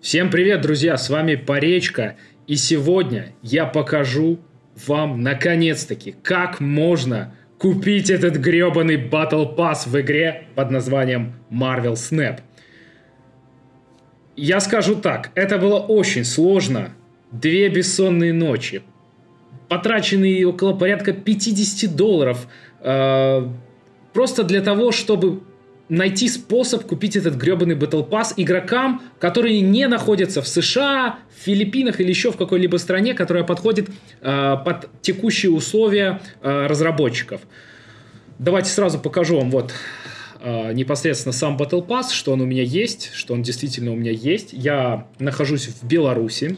Всем привет, друзья, с вами Поречка, и сегодня я покажу вам, наконец-таки, как можно купить этот гребаный Battle Pass в игре под названием Marvel Snap. Я скажу так, это было очень сложно, две бессонные ночи, потраченные около порядка 50 долларов, э, просто для того, чтобы найти способ купить этот гребаный Battle Pass игрокам, которые не находятся в США, в Филиппинах или еще в какой-либо стране, которая подходит э, под текущие условия э, разработчиков. Давайте сразу покажу вам вот э, непосредственно сам Battle Pass, что он у меня есть, что он действительно у меня есть. Я нахожусь в Беларуси,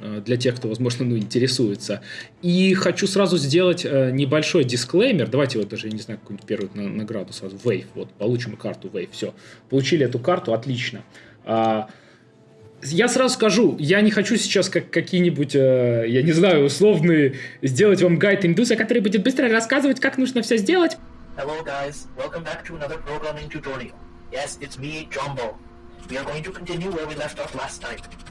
для тех, кто, возможно, ну, интересуется. И хочу сразу сделать э, небольшой дисклеймер. Давайте вот даже, я не знаю, какую-нибудь первую на, награду сразу. Wave. Вот, получим карту Wave. Все. Получили эту карту, отлично. А, я сразу скажу, я не хочу сейчас как какие-нибудь, э, я не знаю, условные, сделать вам гайд индуса, который будет быстро рассказывать, как нужно все сделать. Hello guys, welcome back to another programming tutorial. Yes, it's me, Jumbo.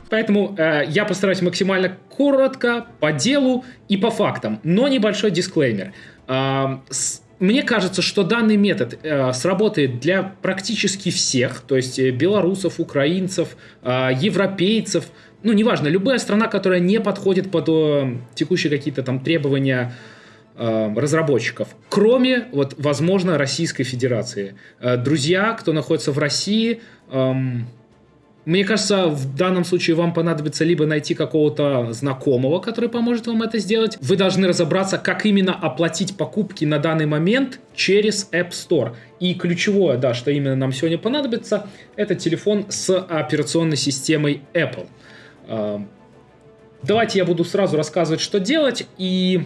Поэтому э, я постараюсь максимально коротко, по делу и по фактам, но небольшой дисклеймер. Э, с, мне кажется, что данный метод э, сработает для практически всех, то есть э, белорусов, украинцев, э, европейцев, ну, неважно, любая страна, которая не подходит под э, текущие какие-то там требования разработчиков, кроме, вот, возможно, Российской Федерации. Э, друзья, кто находится в России, эм, мне кажется, в данном случае вам понадобится либо найти какого-то знакомого, который поможет вам это сделать. Вы должны разобраться, как именно оплатить покупки на данный момент через App Store. И ключевое, да, что именно нам сегодня понадобится, это телефон с операционной системой Apple. Эм, давайте я буду сразу рассказывать, что делать, и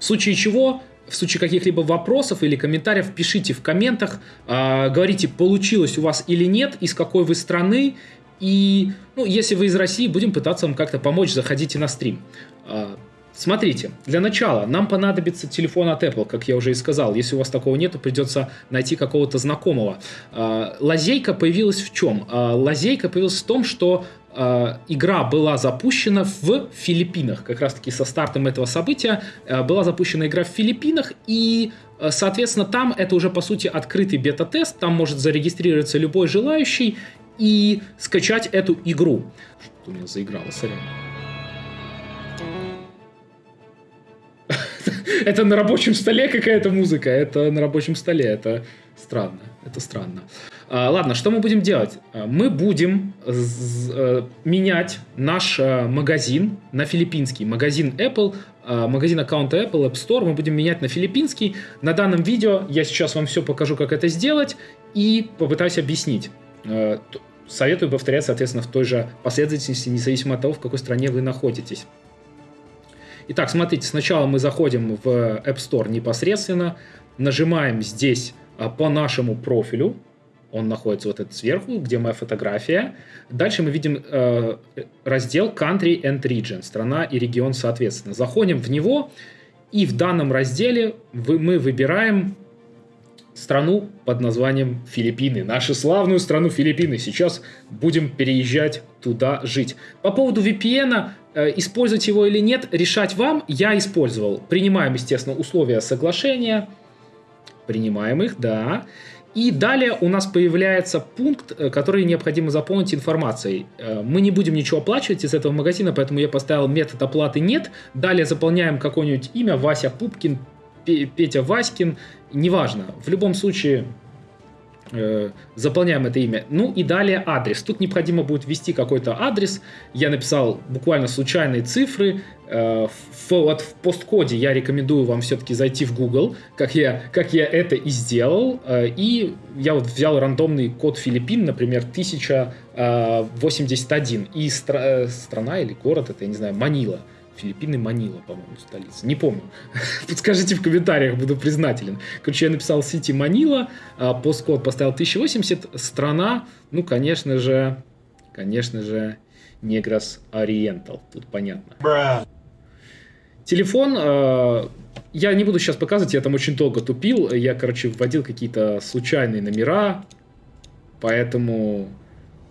в случае чего в случае каких-либо вопросов или комментариев пишите в комментах, э, говорите, получилось у вас или нет, из какой вы страны, и ну, если вы из России, будем пытаться вам как-то помочь, заходите на стрим. Э, смотрите, для начала нам понадобится телефон от Apple, как я уже и сказал. Если у вас такого нет, придется найти какого-то знакомого. Э, лазейка появилась в чем? Лазейка появилась в том, что игра была запущена в Филиппинах. Как раз таки со стартом этого события э, была запущена игра в Филиппинах, и, э, соответственно, там это уже, по сути, открытый бета-тест. Там может зарегистрироваться любой желающий и скачать эту игру. Что у меня заиграло, сорян. Это на рабочем столе какая-то музыка, это на рабочем столе, это странно, это странно. А, ладно, что мы будем делать? А, мы будем э, менять наш э, магазин на филиппинский. Магазин Apple, а, магазин аккаунта Apple, App Store мы будем менять на филиппинский. На данном видео я сейчас вам все покажу, как это сделать и попытаюсь объяснить. Советую повторять, соответственно, в той же последовательности, независимо от того, в какой стране вы находитесь. Итак, смотрите, сначала мы заходим в App Store непосредственно, нажимаем здесь по нашему профилю, он находится вот этот сверху, где моя фотография. Дальше мы видим э, раздел Country and Region, страна и регион соответственно. Заходим в него, и в данном разделе вы, мы выбираем страну под названием Филиппины. Нашу славную страну Филиппины. Сейчас будем переезжать туда жить. По поводу VPN, э, использовать его или нет, решать вам. Я использовал. Принимаем, естественно, условия соглашения. Принимаем их, да. И далее у нас появляется пункт, э, который необходимо заполнить информацией. Э, мы не будем ничего оплачивать из этого магазина, поэтому я поставил метод оплаты «нет». Далее заполняем какое-нибудь имя, Вася Пупкин, Петя Васькин, неважно. В любом случае Э, заполняем это имя. Ну и далее адрес. Тут необходимо будет ввести какой-то адрес. Я написал буквально случайные цифры. Э, в, вот в посткоде я рекомендую вам все-таки зайти в Google, как я, как я это и сделал. Э, и я вот взял рандомный код Филиппин, например, 1081. И стра- страна или город, это, я не знаю, Манила. Филиппины, Манила, по-моему, столица. Не помню. Подскажите в комментариях, буду признателен. Короче, я написал Сити Манила, а посткод поставил 1080, страна, ну, конечно же, конечно же, Негрос Ориентал. Тут понятно. Бра. Телефон, э, я не буду сейчас показывать, я там очень долго тупил. Я, короче, вводил какие-то случайные номера, поэтому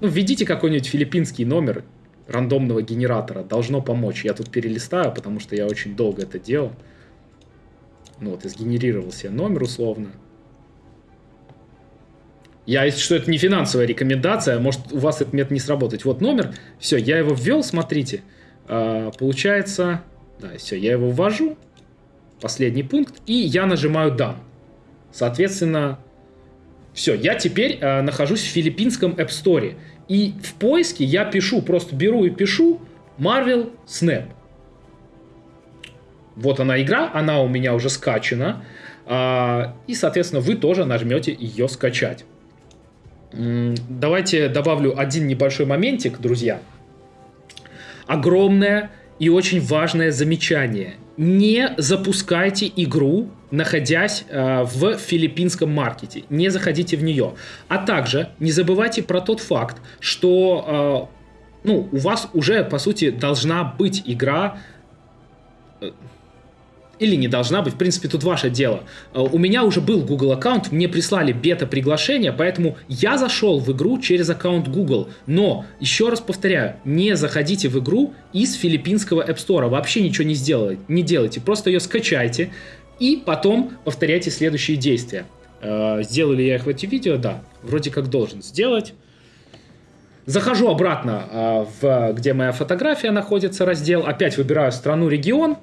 Ну, введите какой-нибудь филиппинский номер рандомного генератора. Должно помочь. Я тут перелистаю, потому что я очень долго это делал. Ну вот, и сгенерировал себе номер условно. Я, если что, это не финансовая рекомендация, может, у вас этот метод не сработать. Вот номер, все, я его ввел, смотрите. А, получается, да, все, я его ввожу, последний пункт, и я нажимаю «Done». Соответственно, все, я теперь э, нахожусь в филиппинском App Store. И в поиске я пишу, просто беру и пишу Marvel Snap. Вот она игра, она у меня уже скачана. Э, и, соответственно, вы тоже нажмете ее скачать. Давайте добавлю один небольшой моментик, друзья. Огромное и очень важное замечание. Не запускайте игру, находясь э, в филиппинском маркете. Не заходите в нее. А также не забывайте про тот факт, что э, ну, у вас уже, по сути, должна быть игра э, или не должна быть, в принципе, тут ваше дело. Э, у меня уже был Google аккаунт, мне прислали бета-приглашение, поэтому я зашел в игру через аккаунт Google. Но, еще раз повторяю, не заходите в игру из филиппинского App Store, вообще ничего не, сделайте, не делайте, просто ее скачайте и потом повторяйте следующие действия. Э, сделали я их в эти видео? Да, вроде как должен сделать. Захожу обратно, э, в, где моя фотография находится, раздел. Опять выбираю страну, регион.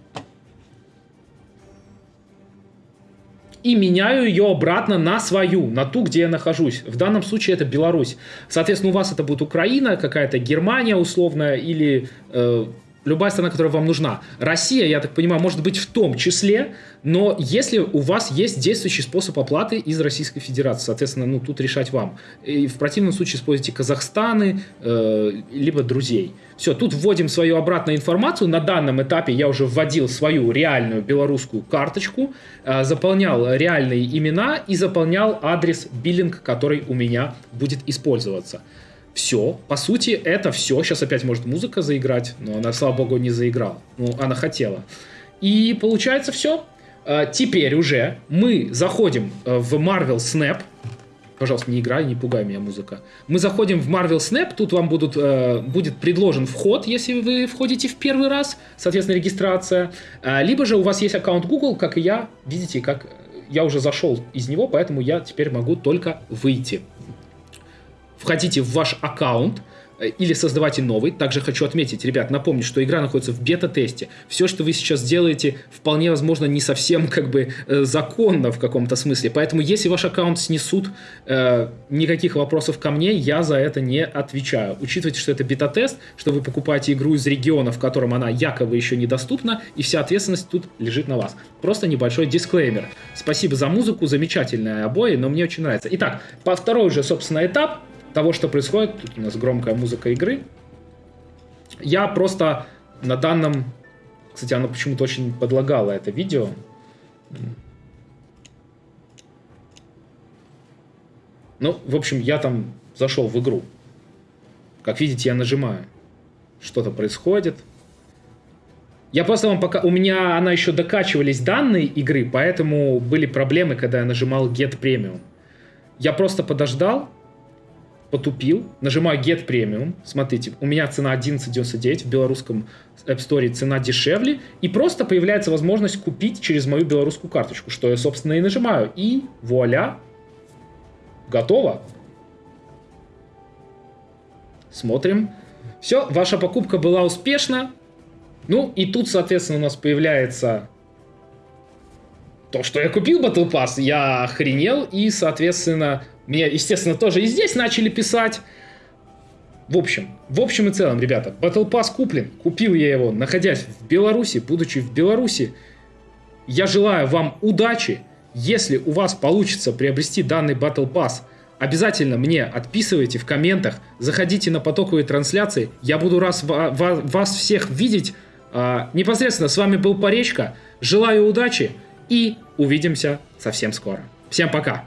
И меняю ее обратно на свою, на ту, где я нахожусь. В данном случае это Беларусь. Соответственно, у вас это будет Украина, какая-то Германия условная или э, любая страна, которая вам нужна. Россия, я так понимаю, может быть в том числе, но если у вас есть действующий способ оплаты из Российской Федерации, соответственно, ну тут решать вам. И в противном случае используйте Казахстаны, э, либо друзей. Все, тут вводим свою обратную информацию. На данном этапе я уже вводил свою реальную белорусскую карточку, э, заполнял реальные имена и заполнял адрес биллинг, который у меня будет использоваться. Все, по сути, это все. Сейчас опять может музыка заиграть, но она, слава богу, не заиграла. Ну, она хотела. И получается все. А, теперь уже мы заходим э, в Marvel Snap. Пожалуйста, не играй, не пугай меня музыка. Мы заходим в Marvel Snap, тут вам будут, э, будет предложен вход, если вы входите в первый раз, соответственно, регистрация. А, либо же у вас есть аккаунт Google, как и я. Видите, как я уже зашел из него, поэтому я теперь могу только выйти входите в ваш аккаунт, э, или создавайте новый. Также хочу отметить, ребят, напомню, что игра находится в бета-тесте. Все, что вы сейчас делаете, вполне возможно не совсем как бы э, законно в каком-то смысле. Поэтому, если ваш аккаунт снесут, э, никаких вопросов ко мне, я за это не отвечаю. Учитывайте, что это бета-тест, что вы покупаете игру из региона, в котором она якобы еще недоступна, и вся ответственность тут лежит на вас. Просто небольшой дисклеймер. Спасибо за музыку, замечательные обои, но мне очень нравится. Итак, по второй уже, собственно, этап – того, что происходит, тут у нас громкая музыка игры, я просто на данном... Кстати, оно почему-то очень подлагало это видео. Ну, в общем, я там зашел в игру. Как видите, я нажимаю. Что-то происходит. Я просто вам пока... У меня она еще докачивались данные игры, поэтому были проблемы, когда я нажимал Get Premium. Я просто подождал, потупил, нажимаю Get Premium, смотрите, у меня цена 11.99, в белорусском App Store цена дешевле, и просто появляется возможность купить через мою белорусскую карточку, что я, собственно, и нажимаю, и вуаля, готово. Смотрим. Все, ваша покупка была успешна. Ну, и тут, соответственно, у нас появляется то, что я купил Battle Pass, я охренел, и, соответственно, мне, естественно, тоже и здесь начали писать. В общем, в общем и целом, ребята, Battle Pass куплен. Купил я его, находясь в Беларуси, будучи в Беларуси. Я желаю вам удачи. Если у вас получится приобрести данный Battle Pass, обязательно мне отписывайте в комментах, заходите на потоковые трансляции. Я буду раз вас всех видеть. А, непосредственно с вами был Поречка. Желаю удачи и увидимся совсем скоро. Всем пока!